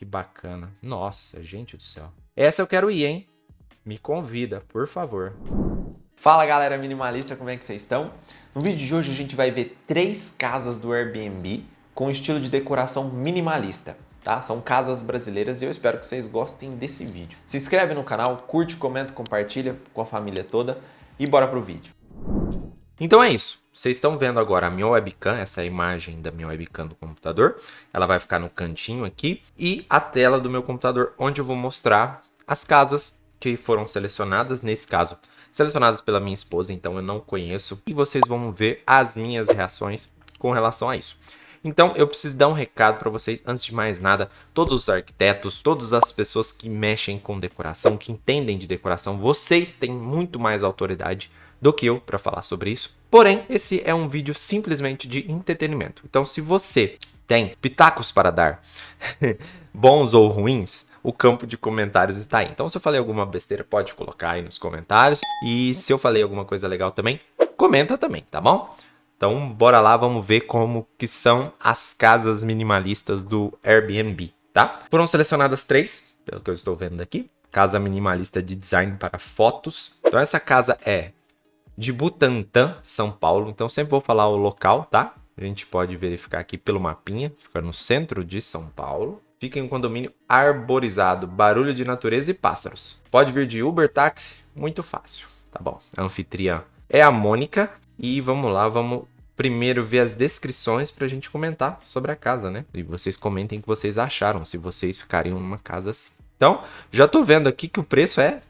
Que bacana. Nossa, gente do céu. Essa eu quero ir, hein? Me convida, por favor. Fala galera minimalista, como é que vocês estão? No vídeo de hoje a gente vai ver três casas do Airbnb com estilo de decoração minimalista. Tá? São casas brasileiras e eu espero que vocês gostem desse vídeo. Se inscreve no canal, curte, comenta, compartilha com a família toda e bora pro vídeo. Então é isso. Vocês estão vendo agora a minha webcam, essa imagem da minha webcam do computador. Ela vai ficar no cantinho aqui. E a tela do meu computador, onde eu vou mostrar as casas que foram selecionadas, nesse caso, selecionadas pela minha esposa, então eu não conheço. E vocês vão ver as minhas reações com relação a isso. Então, eu preciso dar um recado para vocês, antes de mais nada, todos os arquitetos, todas as pessoas que mexem com decoração, que entendem de decoração, vocês têm muito mais autoridade do que eu para falar sobre isso. Porém, esse é um vídeo simplesmente de entretenimento. Então, se você tem pitacos para dar, bons ou ruins, o campo de comentários está aí. Então, se eu falei alguma besteira, pode colocar aí nos comentários. E se eu falei alguma coisa legal também, comenta também, tá bom? Então, bora lá, vamos ver como que são as casas minimalistas do Airbnb, tá? Foram selecionadas três, pelo que eu estou vendo aqui. Casa minimalista de design para fotos. Então, essa casa é de Butantã, São Paulo. Então, sempre vou falar o local, tá? A gente pode verificar aqui pelo mapinha. Fica no centro de São Paulo. Fica em um condomínio arborizado, barulho de natureza e pássaros. Pode vir de Uber, táxi, muito fácil. Tá bom, a anfitriã é a Mônica. E vamos lá, vamos primeiro ver as descrições para a gente comentar sobre a casa, né? E vocês comentem o que vocês acharam, se vocês ficariam numa casa assim. Então, já tô vendo aqui que o preço é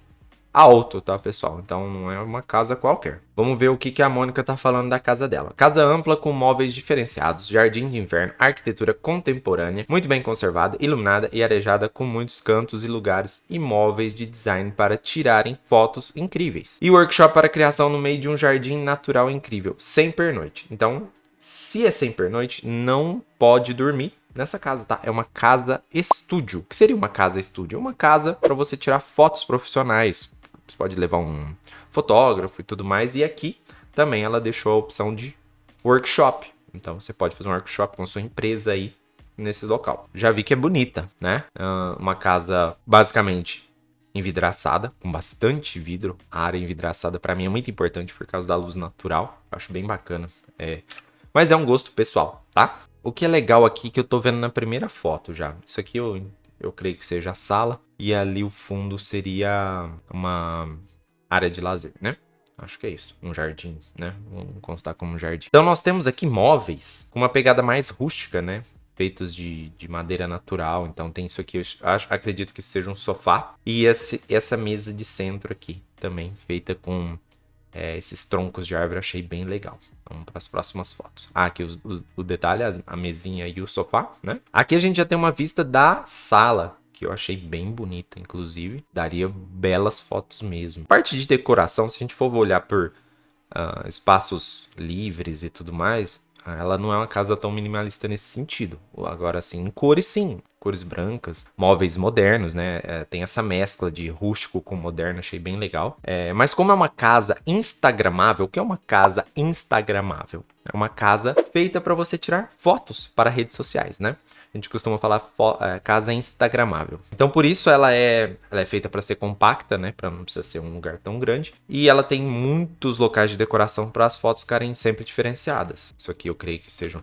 alto, tá, pessoal? Então não é uma casa qualquer. Vamos ver o que, a Mônica tá falando da casa dela. Casa ampla com móveis diferenciados, jardim de inverno, arquitetura contemporânea, muito bem conservada, iluminada e arejada com muitos cantos e lugares e móveis de design para tirarem fotos incríveis. E workshop para criação no meio de um jardim natural incrível, sem pernoite. Então, se é sem pernoite, não pode dormir nessa casa, tá? É uma casa estúdio. O que seria uma casa estúdio? Uma casa para você tirar fotos profissionais, você pode levar um fotógrafo e tudo mais. E aqui também ela deixou a opção de workshop. Então você pode fazer um workshop com a sua empresa aí nesse local. Já vi que é bonita, né? Uh, uma casa basicamente envidraçada, com bastante vidro. A área envidraçada para mim é muito importante por causa da luz natural. Acho bem bacana. É... Mas é um gosto pessoal, tá? O que é legal aqui que eu tô vendo na primeira foto já. Isso aqui eu eu creio que seja a sala, e ali o fundo seria uma área de lazer, né? Acho que é isso, um jardim, né? Vamos constar como um jardim. Então nós temos aqui móveis com uma pegada mais rústica, né? Feitos de, de madeira natural, então tem isso aqui, eu acho, acredito que seja um sofá. E esse, essa mesa de centro aqui, também feita com é, esses troncos de árvore, achei bem legal. Vamos para as próximas fotos. Ah, aqui os, os, o detalhe, a mesinha e o sofá, né? Aqui a gente já tem uma vista da sala, que eu achei bem bonita, inclusive. Daria belas fotos mesmo. Parte de decoração, se a gente for olhar por uh, espaços livres e tudo mais, ela não é uma casa tão minimalista nesse sentido. Agora, sim, em cores, sim. Cores brancas, móveis modernos, né? É, tem essa mescla de rústico com moderno, achei bem legal. É, mas como é uma casa instagramável, o que é uma casa instagramável? É uma casa feita para você tirar fotos para redes sociais, né? A gente costuma falar é, casa instagramável. Então, por isso ela é, ela é feita para ser compacta, né? Para não precisar ser um lugar tão grande. E ela tem muitos locais de decoração para as fotos ficarem sempre diferenciadas. Isso aqui eu creio que sejam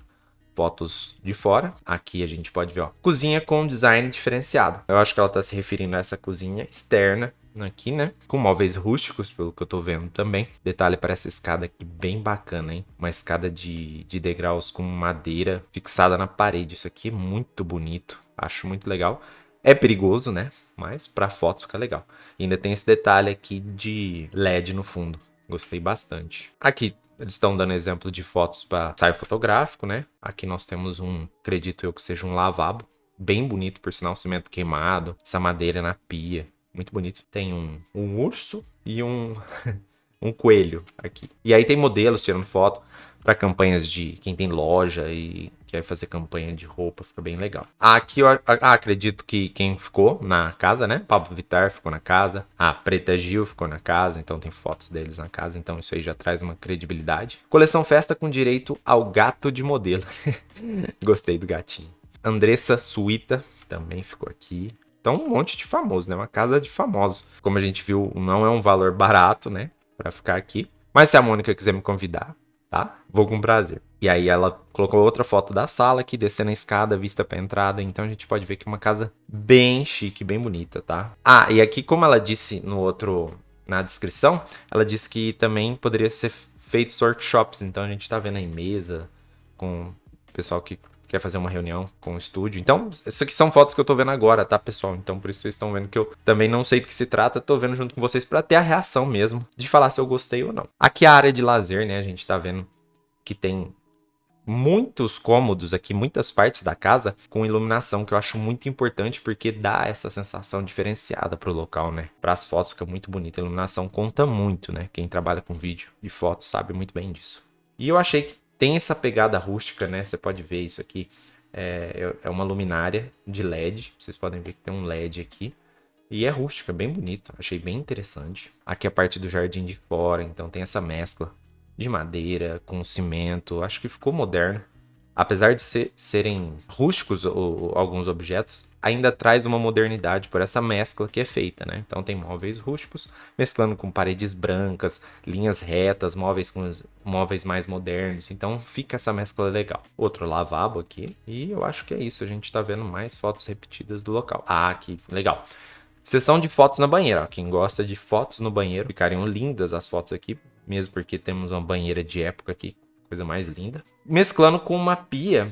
fotos de fora. Aqui a gente pode ver, ó, cozinha com design diferenciado. Eu acho que ela está se referindo a essa cozinha externa aqui, né? Com móveis rústicos, pelo que eu tô vendo também. Detalhe para essa escada aqui, bem bacana, hein? Uma escada de, de degraus com madeira fixada na parede. Isso aqui é muito bonito, acho muito legal. É perigoso, né? Mas para fotos fica legal. E ainda tem esse detalhe aqui de LED no fundo. Gostei bastante. Aqui eles estão dando exemplo de fotos para ensaio fotográfico, né? Aqui nós temos um, acredito eu que seja um lavabo. Bem bonito, por sinal, cimento queimado. Essa madeira na pia muito bonito. Tem um, um urso e um, um coelho aqui. E aí tem modelos tirando foto para campanhas de quem tem loja e quer fazer campanha de roupa, fica bem legal. Aqui eu ah, acredito que quem ficou na casa, né? Pablo Vittar ficou na casa, a Preta Gil ficou na casa, então tem fotos deles na casa, então isso aí já traz uma credibilidade. Coleção festa com direito ao gato de modelo. Gostei do gatinho. Andressa Suíta também ficou aqui. Então, um monte de famosos, né? Uma casa de famosos. Como a gente viu, não é um valor barato, né? Pra ficar aqui. Mas se a Mônica quiser me convidar, tá? Vou com prazer. E aí ela colocou outra foto da sala aqui, descendo a escada, vista pra entrada. Então a gente pode ver que é uma casa bem chique, bem bonita, tá? Ah, e aqui, como ela disse no outro, na descrição, ela disse que também poderia ser feitos workshops. Então a gente tá vendo aí mesa com o pessoal que quer fazer uma reunião com o estúdio. Então, isso aqui são fotos que eu tô vendo agora, tá, pessoal? Então, por isso vocês estão vendo que eu também não sei do que se trata, tô vendo junto com vocês para ter a reação mesmo, de falar se eu gostei ou não. Aqui é a área de lazer, né? A gente tá vendo que tem muitos cômodos aqui, muitas partes da casa com iluminação, que eu acho muito importante porque dá essa sensação diferenciada pro local, né? Para as fotos fica muito bonita, a iluminação conta muito, né? Quem trabalha com vídeo e fotos sabe muito bem disso. E eu achei que tem essa pegada rústica, né? Você pode ver isso aqui. É, é uma luminária de LED. Vocês podem ver que tem um LED aqui. E é rústica, bem bonito. Achei bem interessante. Aqui a parte do jardim de fora, então tem essa mescla de madeira com cimento. Acho que ficou moderno apesar de ser, serem rústicos ou, alguns objetos, ainda traz uma modernidade por essa mescla que é feita, né? Então tem móveis rústicos mesclando com paredes brancas, linhas retas, móveis com móveis mais modernos. Então fica essa mescla legal. Outro lavabo aqui e eu acho que é isso. A gente está vendo mais fotos repetidas do local. Ah, que legal. Sessão de fotos na banheira. Quem gosta de fotos no banheiro, ficariam lindas as fotos aqui, mesmo porque temos uma banheira de época aqui coisa mais linda. Mesclando com uma pia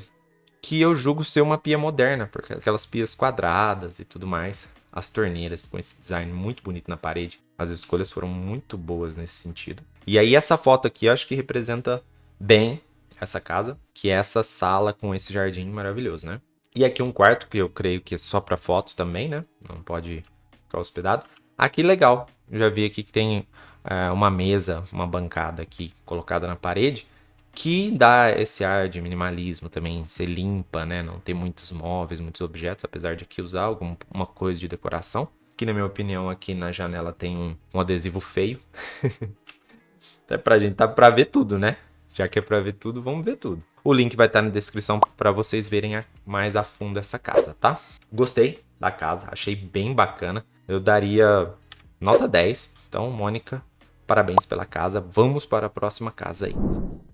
que eu julgo ser uma pia moderna, porque aquelas pias quadradas e tudo mais. As torneiras com esse design muito bonito na parede. As escolhas foram muito boas nesse sentido. E aí essa foto aqui eu acho que representa bem essa casa, que é essa sala com esse jardim maravilhoso, né? E aqui um quarto que eu creio que é só para fotos também, né? Não pode ficar hospedado. Aqui legal, já vi aqui que tem é, uma mesa, uma bancada aqui colocada na parede que dá esse ar de minimalismo também, ser limpa, né? Não ter muitos móveis, muitos objetos, apesar de aqui usar alguma coisa de decoração. Que na minha opinião aqui na janela tem um, um adesivo feio. Até pra gente tá pra ver tudo, né? Já que é pra ver tudo, vamos ver tudo. O link vai estar na descrição para vocês verem mais a fundo essa casa, tá? Gostei da casa, achei bem bacana. Eu daria nota 10. Então, Mônica, Parabéns pela casa. Vamos para a próxima casa aí.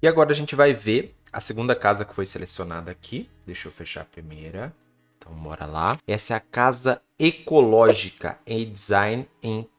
E agora a gente vai ver a segunda casa que foi selecionada aqui. Deixa eu fechar a primeira. Então, bora lá. Essa é a casa ecológica em design em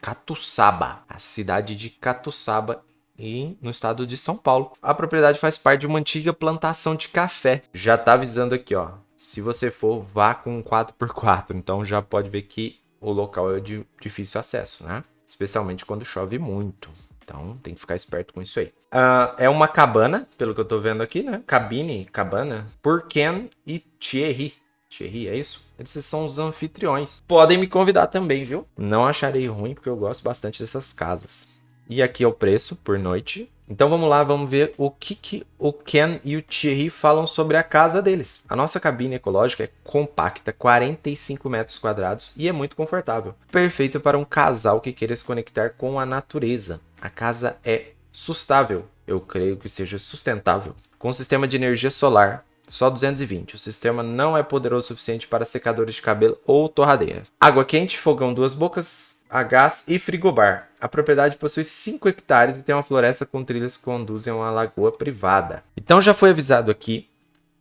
Catuçaba, a cidade de Catuçaba, e no estado de São Paulo. A propriedade faz parte de uma antiga plantação de café. Já tá avisando aqui, ó. Se você for, vá com 4x4. Então já pode ver que o local é de difícil acesso, né? Especialmente quando chove muito. Então tem que ficar esperto com isso aí. Uh, é uma cabana, pelo que eu tô vendo aqui, né? Cabine, cabana, por Ken e Thierry. Thierry, é isso? Eles são os anfitriões. Podem me convidar também, viu? Não acharei ruim, porque eu gosto bastante dessas casas. E aqui é o preço por noite. Então vamos lá, vamos ver o que, que o Ken e o Thierry falam sobre a casa deles. A nossa cabine ecológica é compacta, 45 metros quadrados e é muito confortável. Perfeito para um casal que queira se conectar com a natureza. A casa é sustável, eu creio que seja sustentável, com sistema de energia solar, só 220. O sistema não é poderoso o suficiente para secadores de cabelo ou torradeiras. Água quente, fogão duas bocas, a gás e frigobar. A propriedade possui 5 hectares e tem uma floresta com trilhas que conduzem a uma lagoa privada. Então já foi avisado aqui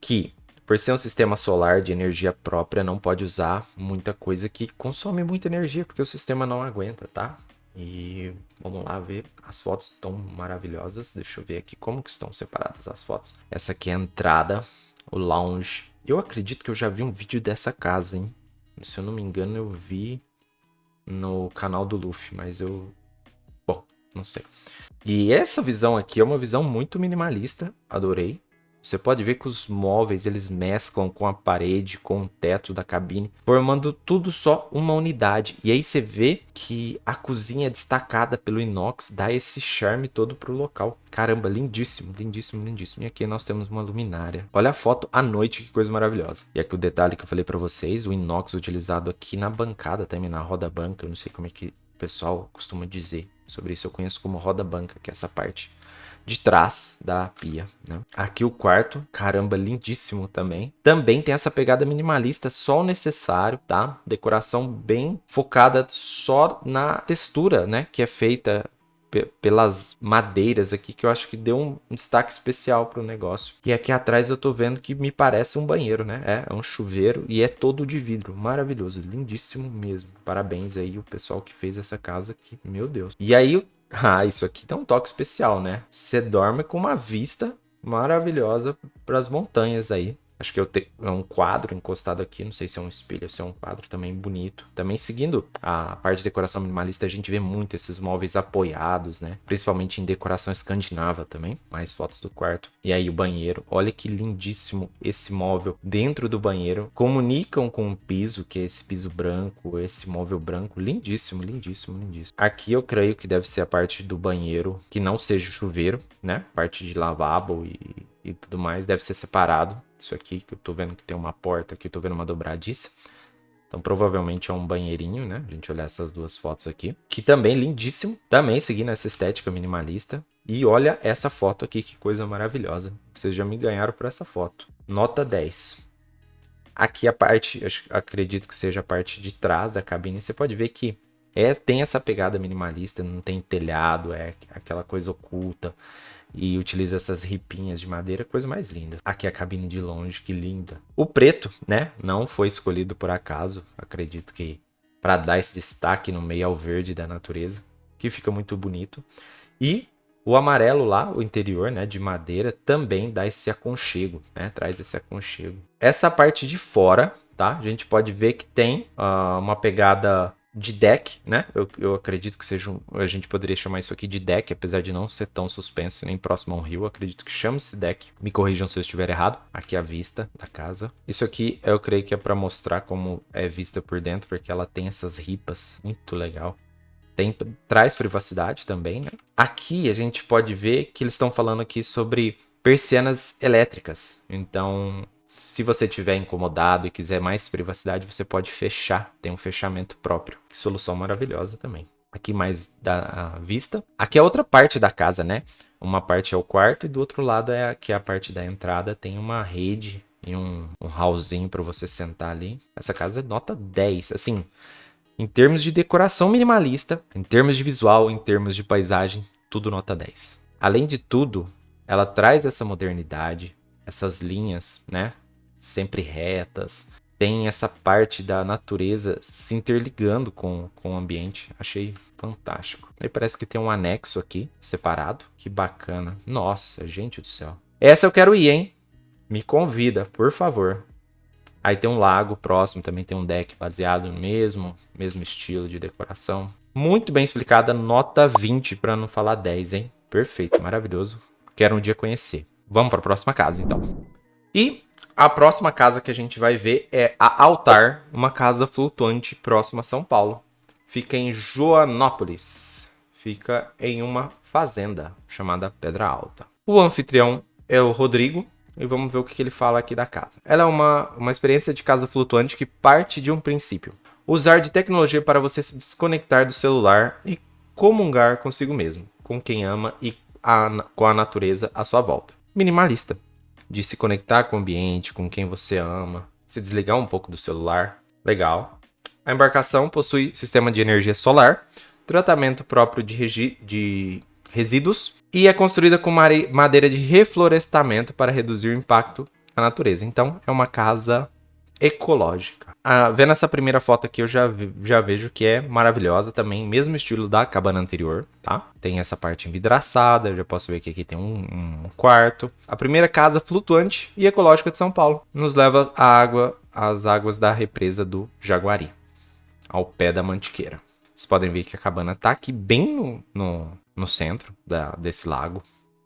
que, por ser um sistema solar de energia própria, não pode usar muita coisa que consome muita energia, porque o sistema não aguenta, tá? E vamos lá ver, as fotos estão maravilhosas. Deixa eu ver aqui como que estão separadas as fotos. Essa aqui é a entrada, o lounge. Eu acredito que eu já vi um vídeo dessa casa, hein? Se eu não me engano, eu vi no canal do Luffy, mas eu... Bom, não sei. E essa visão aqui é uma visão muito minimalista, adorei. Você pode ver que os móveis eles mesclam com a parede, com o teto da cabine, formando tudo só uma unidade. E aí você vê que a cozinha é destacada pelo inox, dá esse charme todo pro local. Caramba, lindíssimo, lindíssimo, lindíssimo. E aqui nós temos uma luminária. Olha a foto à noite, que coisa maravilhosa. E aqui o detalhe que eu falei para vocês, o inox utilizado aqui na bancada também, na roda banca, eu não sei como é que o pessoal costuma dizer sobre isso. Eu conheço como roda banca, que é essa parte de trás da pia. Né? Aqui o quarto, caramba, lindíssimo também. Também tem essa pegada minimalista, só o necessário, tá? Decoração bem focada só na textura, né? Que é feita pelas madeiras aqui, que eu acho que deu um, destaque especial para o negócio. E aqui atrás eu tô vendo que me parece um banheiro, né? É, é um chuveiro e é todo de vidro. Maravilhoso, lindíssimo mesmo. Parabéns aí o pessoal que fez essa casa aqui, meu Deus. E aí, ah, isso aqui tem um toque especial, né? Você dorme com uma vista maravilhosa para as montanhas aí. Acho que eu é um quadro encostado aqui, não sei se é um espelho, se é um quadro também bonito. Também seguindo a parte de decoração minimalista, a gente vê muito esses móveis apoiados, né? Principalmente em decoração escandinava também. Mais fotos do quarto. E aí o banheiro. Olha que lindíssimo esse móvel dentro do banheiro. Comunicam com o piso, que é esse piso branco, esse móvel branco. Lindíssimo, lindíssimo, lindíssimo. Aqui eu creio que deve ser a parte do banheiro que não seja o chuveiro, né? Parte de lavabo e e tudo mais, deve ser separado. Isso aqui, que eu tô vendo que tem uma porta aqui, eu tô vendo uma dobradiça. Então provavelmente é um banheirinho, né? A gente olhar essas duas fotos aqui. Que também lindíssimo, também seguindo essa estética minimalista. E olha essa foto aqui, que coisa maravilhosa. Vocês já me ganharam por essa foto. Nota 10. Aqui a parte, acredito que seja a parte de trás da cabine, você pode ver que é, tem essa pegada minimalista, não tem telhado, é aquela coisa oculta e utiliza essas ripinhas de madeira, coisa mais linda. Aqui a cabine de longe, que linda. O preto, né, não foi escolhido por acaso, acredito que para dar esse destaque no meio ao verde da natureza, que fica muito bonito. E o amarelo lá, o interior, né, de madeira, também dá esse aconchego, né, traz esse aconchego. Essa parte de fora, tá, a gente pode ver que tem uh, uma pegada de deck, né? Eu, eu acredito que seja um, a gente poderia chamar isso aqui de deck, apesar de não ser tão suspenso nem próximo a um rio. Acredito que chame-se deck. Me corrijam se eu estiver errado. Aqui a vista da casa. Isso aqui eu creio que é para mostrar como é vista por dentro, porque ela tem essas ripas, muito legal. Tem, traz privacidade também, né? Aqui a gente pode ver que eles estão falando aqui sobre persianas elétricas. Então, se você estiver incomodado e quiser mais privacidade, você pode fechar. Tem um fechamento próprio. Que solução maravilhosa também. Aqui mais da vista. Aqui é outra parte da casa, né? Uma parte é o quarto e do outro lado é aqui a parte da entrada. Tem uma rede e um, um hallzinho para você sentar ali. Essa casa é nota 10. Assim, em termos de decoração minimalista, em termos de visual, em termos de paisagem, tudo nota 10. Além de tudo, ela traz essa modernidade, essas linhas, né? Sempre retas. Tem essa parte da natureza se interligando com, com o ambiente. Achei fantástico. Aí parece que tem um anexo aqui, separado. Que bacana. Nossa, gente do céu. Essa eu quero ir, hein? Me convida, por favor. Aí tem um lago próximo, também tem um deck baseado no mesmo, mesmo estilo de decoração. Muito bem explicada, nota 20 para não falar 10, hein? Perfeito, maravilhoso. Quero um dia conhecer. Vamos para a próxima casa, então. E a próxima casa que a gente vai ver é a Altar, uma casa flutuante próxima a São Paulo. Fica em Joanópolis. Fica em uma fazenda chamada Pedra Alta. O anfitrião é o Rodrigo, e vamos ver o que ele fala aqui da casa. Ela é uma, uma experiência de casa flutuante que parte de um princípio. Usar de tecnologia para você se desconectar do celular e comungar consigo mesmo, com quem ama e a, com a natureza à sua volta minimalista, de se conectar com o ambiente, com quem você ama, se desligar um pouco do celular. Legal. A embarcação possui sistema de energia solar, tratamento próprio de, de resíduos e é construída com madeira de reflorestamento para reduzir o impacto na natureza. Então, é uma casa ecológica. Ah, vendo essa primeira foto aqui, eu já, já vejo que é maravilhosa também, mesmo estilo da cabana anterior, tá? Tem essa parte envidraçada, eu já posso ver que aqui tem um, um quarto. A primeira casa flutuante e ecológica de São Paulo nos leva à água, às águas da represa do Jaguari, ao pé da Mantiqueira. Vocês podem ver que a cabana tá aqui bem no, no, no centro da, desse lago.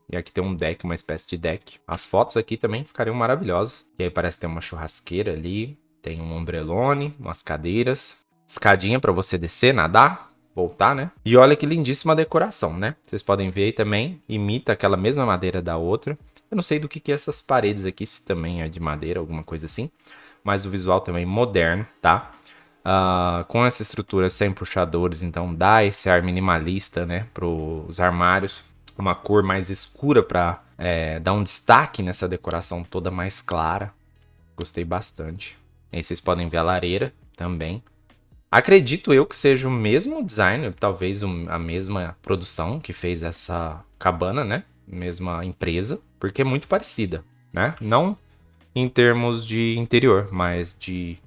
E aqui tem um deck, uma espécie de deck. As fotos aqui também ficariam maravilhosas. E aí parece ter uma churrasqueira ali. Tem um ombrelone, umas cadeiras. Escadinha para você descer, nadar, voltar, né? E olha que lindíssima decoração, né? Vocês podem ver aí também. Imita aquela mesma madeira da outra. Eu não sei do que, que é essas paredes aqui, se também é de madeira, alguma coisa assim. Mas o visual também moderno, tá? Uh, com essa estrutura sem puxadores, então dá esse ar minimalista, né? Para os armários uma cor mais escura para é, dar um destaque nessa decoração toda mais clara. Gostei bastante. Aí vocês podem ver a lareira também. Acredito eu que seja o mesmo designer, talvez a mesma produção que fez essa cabana, né? Mesma empresa, porque é muito parecida, né? Não em termos de interior, mas de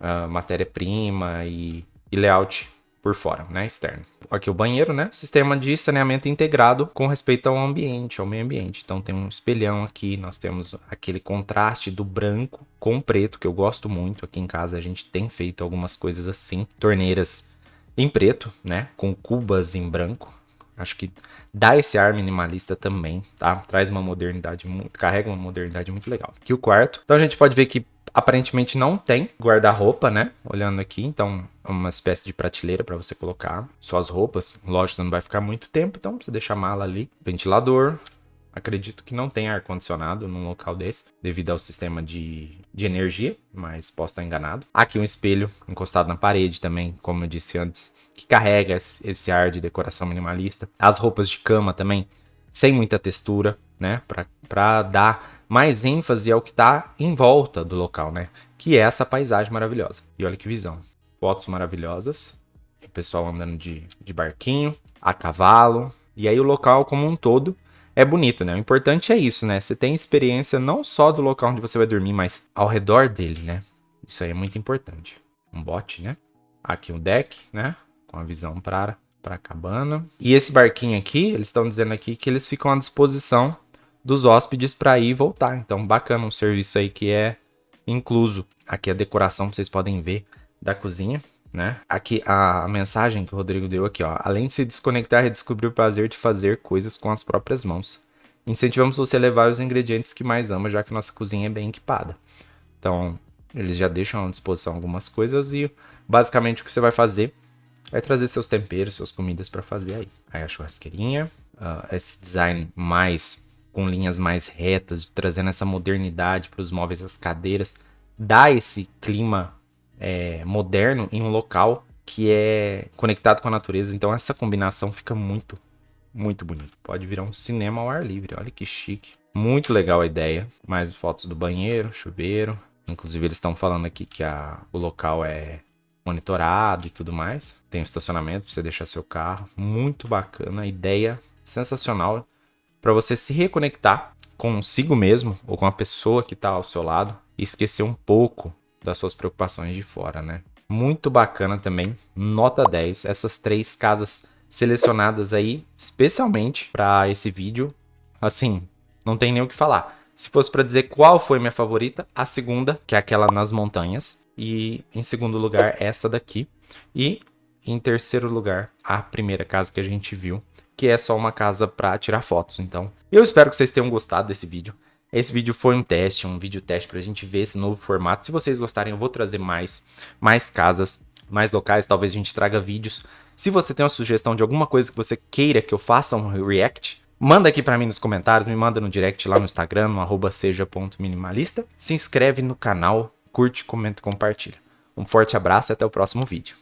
uh, matéria-prima e, e layout por fora, né, externo. Aqui o banheiro, né, sistema de saneamento integrado com respeito ao ambiente, ao meio ambiente. Então tem um espelhão aqui, nós temos aquele contraste do branco com preto, que eu gosto muito. Aqui em casa a gente tem feito algumas coisas assim, torneiras em preto, né, com cubas em branco. Acho que dá esse ar minimalista também, tá? Traz uma modernidade muito, carrega uma modernidade muito legal. Aqui o quarto. Então a gente pode ver que Aparentemente não tem guarda-roupa, né? Olhando aqui, então é uma espécie de prateleira para você colocar suas roupas. Lógico, não vai ficar muito tempo, então você deixa a mala ali. Ventilador. Acredito que não tem ar-condicionado num local desse, devido ao sistema de, de energia, mas posso estar enganado. Aqui um espelho encostado na parede também, como eu disse antes, que carrega esse ar de decoração minimalista. As roupas de cama também, sem muita textura, né? Para dar mais ênfase ao que está em volta do local, né? Que é essa paisagem maravilhosa. E olha que visão. Fotos maravilhosas. O pessoal andando de, de barquinho, a cavalo. E aí o local como um todo é bonito, né? O importante é isso, né? Você tem experiência não só do local onde você vai dormir, mas ao redor dele, né? Isso aí é muito importante. Um bote, né? Aqui um deck, né? Com a visão para para a cabana. E esse barquinho aqui, eles estão dizendo aqui que eles ficam à disposição dos hóspedes para ir e voltar. Então, bacana um serviço aí que é incluso. Aqui a decoração, vocês podem ver, da cozinha, né? Aqui a mensagem que o Rodrigo deu aqui, ó. Além de se desconectar, redescobrir o prazer de fazer coisas com as próprias mãos. Incentivamos você a levar os ingredientes que mais ama, já que nossa cozinha é bem equipada. Então, eles já deixam à disposição algumas coisas e basicamente o que você vai fazer é trazer seus temperos, suas comidas para fazer aí. Aí a churrasqueirinha, uh, esse design mais com linhas mais retas, trazendo essa modernidade para os móveis, as cadeiras, dá esse clima é, moderno em um local que é conectado com a natureza. Então essa combinação fica muito, muito bonito. Pode virar um cinema ao ar livre. Olha que chique. Muito legal a ideia. Mais fotos do banheiro, chuveiro. Inclusive eles estão falando aqui que a, o local é monitorado e tudo mais. Tem um estacionamento para você deixar seu carro. Muito bacana. Ideia sensacional para você se reconectar consigo mesmo ou com a pessoa que está ao seu lado e esquecer um pouco das suas preocupações de fora, né? Muito bacana também, nota 10, essas três casas selecionadas aí especialmente para esse vídeo. Assim, não tem nem o que falar. Se fosse para dizer qual foi minha favorita, a segunda, que é aquela nas montanhas, e em segundo lugar essa daqui, e em terceiro lugar a primeira casa que a gente viu, que é só uma casa para tirar fotos. Então, eu espero que vocês tenham gostado desse vídeo. Esse vídeo foi um teste, um vídeo teste para a gente ver esse novo formato. Se vocês gostarem, eu vou trazer mais, mais casas, mais locais. Talvez a gente traga vídeos. Se você tem uma sugestão de alguma coisa que você queira que eu faça um react, manda aqui para mim nos comentários, me manda no direct lá no Instagram, no arroba seja.minimalista. Se inscreve no canal, curte, comenta e compartilha. Um forte abraço e até o próximo vídeo.